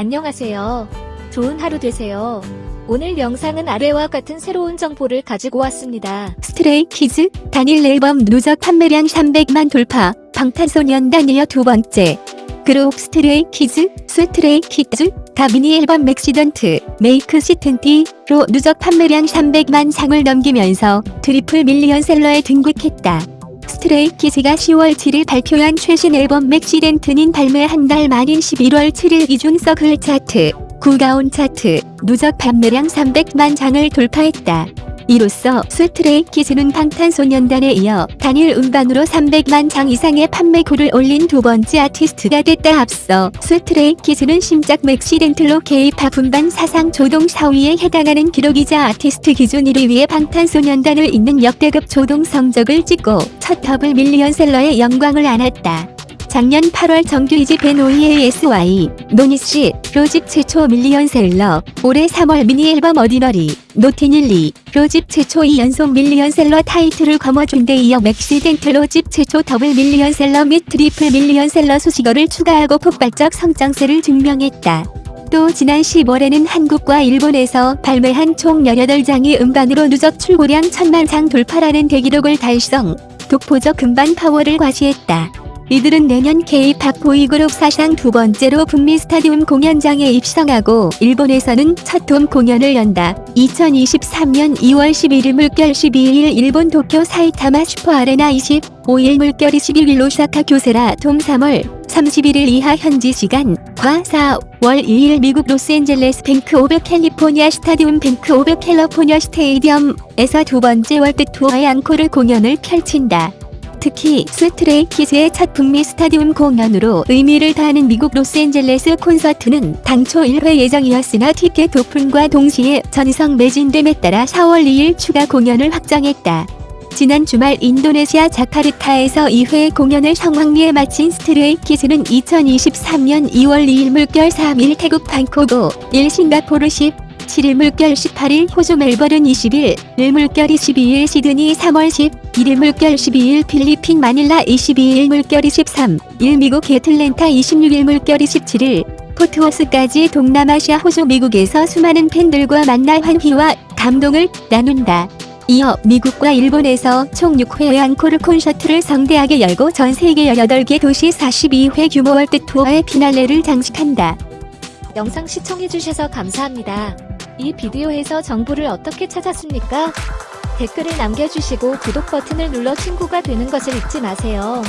안녕하세요. 좋은 하루 되세요. 오늘 영상은 아래와 같은 새로운 정보를 가지고 왔습니다. 스트레이 키즈 단일 앨범 누적 판매량 300만 돌파 방탄소년단 이어 두 번째 그룹 스트레이 키즈 스트레이 키즈 다 미니 앨범 MAXIDENT MAXIDENT로 누적 판매량 300만 장을 넘기면서 트리플 밀리언셀러에 등극했다. 스트레이 키즈가 10월 7일 발표한 최신 앨범 MAXIDENT는 발매 한 달 만인 11월 7일 이중 서클 차트, 구가온 차트, 누적 판매량 300만 장을 돌파했다. 이로써 스트레이 키즈는 방탄소년단에 이어 단일 음반으로 300만 장 이상의 판매고를 올린 두 번째 아티스트가 됐다 앞서 스트레이 키즈는 신작 MAXIDENT로 K-팝 음반 사상 초동 4위에 해당하는 기록이자 아티스트 기준 1위의 방탄소년단을 잇는 역대급 초동 성적을 찍고 첫 더블 밀리언셀러의 영광을 안았다. 작년 8월 정규 2집 NOEASY, NOEASY로 JYP 최초 밀리언셀러, 올해 3월 미니 앨범 ODDINARY, ODDINARY로 JYP 최초 2연속 밀리언셀러 타이틀을 거머쥔 데 이어 MAXIDENT로 JYP 최초 더블 밀리언셀러 및 트리플 밀리언셀러 수식어를 추가하고 폭발적 성장세를 증명했다. 또 지난 10월에는 한국과 일본에서 발매한 총 18장의 음반으로 누적 출고량 1000만 장 돌파라는 대기록을 달성, 독보적 음반 파워를 과시했다. 이들은 내년 K-팝 보이그룹 사상 두 번째로 북미 스타디움 공연장에 입성하고 일본에서는 첫 돔 공연을 연다. 2023년 2월 11일 물결 12일 일본 도쿄 사이타마 슈퍼 아레나 25일 물결 21일 오사카 교세라 돔 3월 31일 이하 현지 시간 과 4월 2일 미국 로스앤젤레스 뱅크 오브 캘리포니아 스타디움 Bank of California Stadium에서 두 번째 월드 투어의 앙코르 공연을 펼친다. 특히 스트레이 키즈의 첫 북미 스타디움 공연으로 의미를 더하는 미국 로스앤젤레스 콘서트는 당초 1회 예정이었으나 티켓 오픈과 동시에 전성 매진됨에 따라 4월 2일 추가 공연을 확정했다. 지난 주말 인도네시아 자카르타에서 2회 공연을 성황리에 마친 스트레이 키즈는 2023년 2월 2일 물결 3일 태국 방콕 5일 싱가포르 10 7일 물결 18일 호주 멜버른 20일, 일 물결 22일 시드니 3월 10, 1일 물결 12일 필리핀 마닐라 22일 물결 23, 일 미국 애틀랜타 26일 물결 27일, 포트워스까지 동남아시아 호주 미국에서 수많은 팬들과 만나 환희와 감동을 나눈다. 이어 미국과 일본에서 총 6회의 앙코르 콘서트를 성대하게 열고 전 세계 18개 도시 42회 규모 월드 투어의 피날레를 장식한다. 영상 시청해주셔서 감사합니다. 이 비디오에서 정보를 어떻게 찾았습니까? 댓글을 남겨주시고 구독 버튼을 눌러 친구가 되는 것을 잊지 마세요.